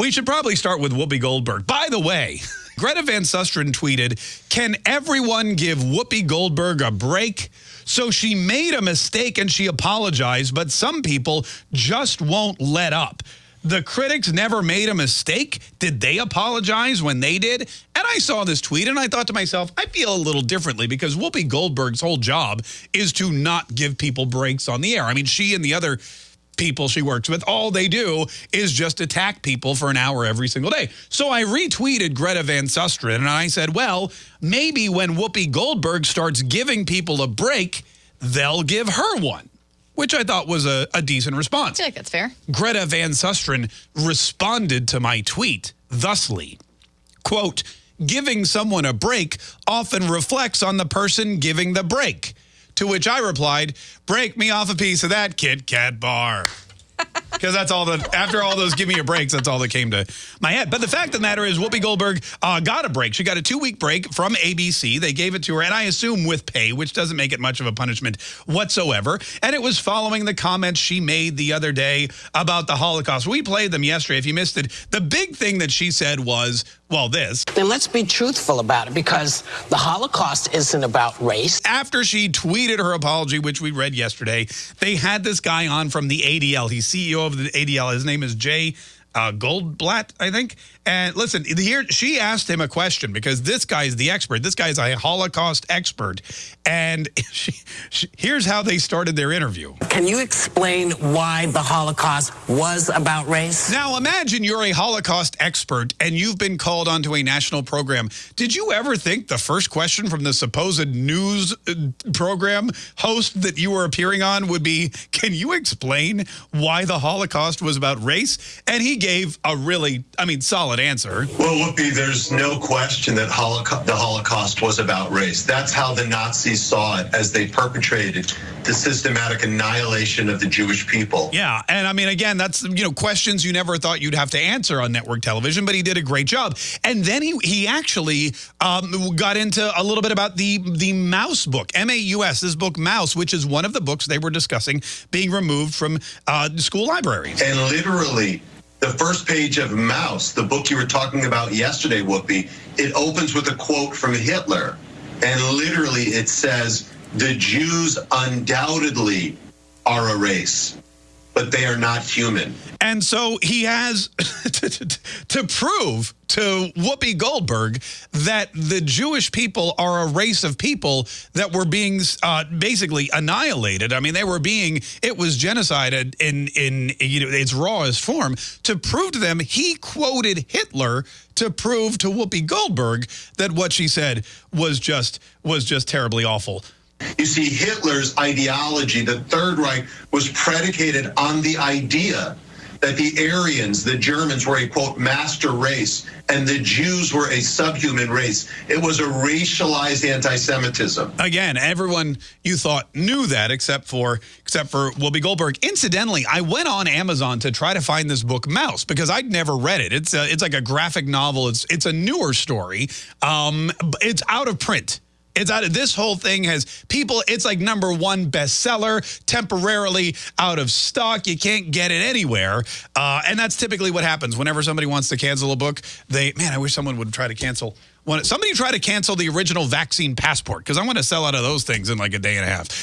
We should probably start with Whoopi Goldberg. By the way, Greta Van Susteren tweeted, Can everyone give Whoopi Goldberg a break? So she made a mistake and she apologized, but some people just won't let up. The critics never made a mistake. Did they apologize when they did? And I saw this tweet and I thought to myself, I feel a little differently because Whoopi Goldberg's whole job is to not give people breaks on the air. I mean, she and the other people she works with, all they do is just attack people for an hour every single day. So I retweeted Greta Van Susteren and I said, well, maybe when Whoopi Goldberg starts giving people a break, they'll give her one which I thought was a, a decent response. I feel like that's fair. Greta Van Susteren responded to my tweet thusly, quote, giving someone a break often reflects on the person giving the break. To which I replied, break me off a piece of that Kit Kat bar. Because that's all that after all those give me a breaks that's all that came to my head. But the fact of the matter is whoopi goldberg uh, got a break. She got a two-week break from abc they gave it to her and i assume with pay which doesn't make it much of a punishment whatsoever. And it was following the comments she made the other day about the holocaust. We played them yesterday. If you missed it the big thing that she said was well, this. Then let's be truthful about it because the Holocaust isn't about race. After she tweeted her apology, which we read yesterday, they had this guy on from the ADL. He's CEO of the ADL. His name is Jay uh, Goldblatt, I think. And listen, here she asked him a question because this guy is the expert. This guy is a Holocaust expert. And she, she, here's how they started their interview. Can you explain why the Holocaust was about race? Now, imagine you're a Holocaust expert and you've been called onto a national program. Did you ever think the first question from the supposed news uh, program host that you were appearing on would be, can you explain why the Holocaust was about race? And he gave a really, I mean, solid answer. Well, Whoopi, there's no question that Holocaust, the Holocaust was about race. That's how the Nazis saw it as they perpetrated the systematic annihilation of the Jewish people. Yeah, and I mean, again, that's, you know, questions you never thought you'd have to answer on network television, but he did a great job. And then he, he actually um, got into a little bit about the, the Maus book, M-A-U-S, this book Maus, which is one of the books they were discussing being removed from uh, school libraries. And literally, the first page of Maus, the book you were talking about yesterday, Whoopi, it opens with a quote from Hitler. And literally it says, the Jews undoubtedly are a race, but they are not human. And so he has to, prove to Whoopi Goldberg that the Jewish people are a race of people that were being uh, basically annihilated. I mean, they were being, it was genocide in, in you know, its rawest form. To prove to them, he quoted Hitler to prove to Whoopi Goldberg that what she said was just was just terribly awful. You see, Hitler's ideology, the Third Reich, was predicated on the idea that the Aryans, the Germans, were a quote master race, and the Jews were a subhuman race. It was a racialized anti-Semitism. Again, everyone you thought knew that, except for except for Whoopi Goldberg. Incidentally, I went on Amazon to try to find this book, Maus because I'd never read it. It's a, it's like a graphic novel. It's it's a newer story. Um, it's out of print. It's out of this whole thing has people, it's like number one bestseller, temporarily out of stock. You can't get it anywhere. Uh, and that's typically what happens whenever somebody wants to cancel a book. They, man, I wish someone would try to cancel. Somebody try to cancel the original vaccine passport because I want to sell out of those things in like a day and a half.